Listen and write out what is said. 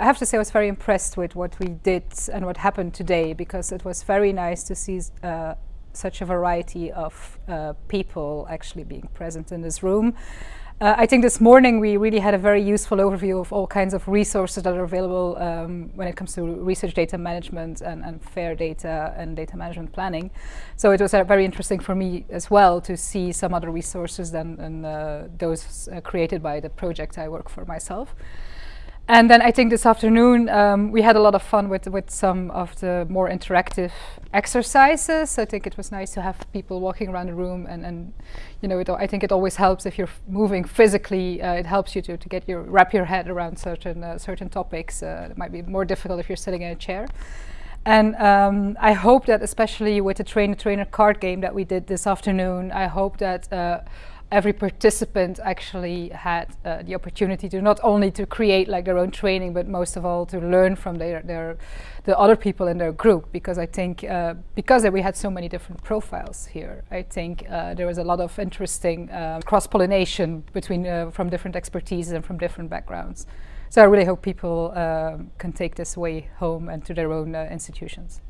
I have to say I was very impressed with what we did and what happened today because it was very nice to see uh, such a variety of uh, people actually being present in this room. Uh, I think this morning we really had a very useful overview of all kinds of resources that are available um, when it comes to research data management and, and, fair data and data management planning. So it was uh, very interesting for me as well to see some other resources than, than those created by the project I work for myself. And then I think this afternoon um, we had a lot of fun with, with some of the more interactive exercises. I think it was nice to have people walking around the room and, and you know, it, I think it always helps if you're moving physically, uh, it helps you to, to get your, wrap your head around certain, uh, certain topics. Uh, it might be more difficult if you're sitting in a chair. And um, I hope that especially with the trainer-trainer card game that we did this afternoon, I hope that uh, every participant actually had uh, the opportunity to not only to create like their own training, but most of all to learn from their, their the other people in their group. Because I think uh, because we had so many different profiles here, I think uh, there was a lot of interesting uh, cross pollination between uh, from different expertises and from different backgrounds. So I really hope people uh, can take this way home and to their own institutions.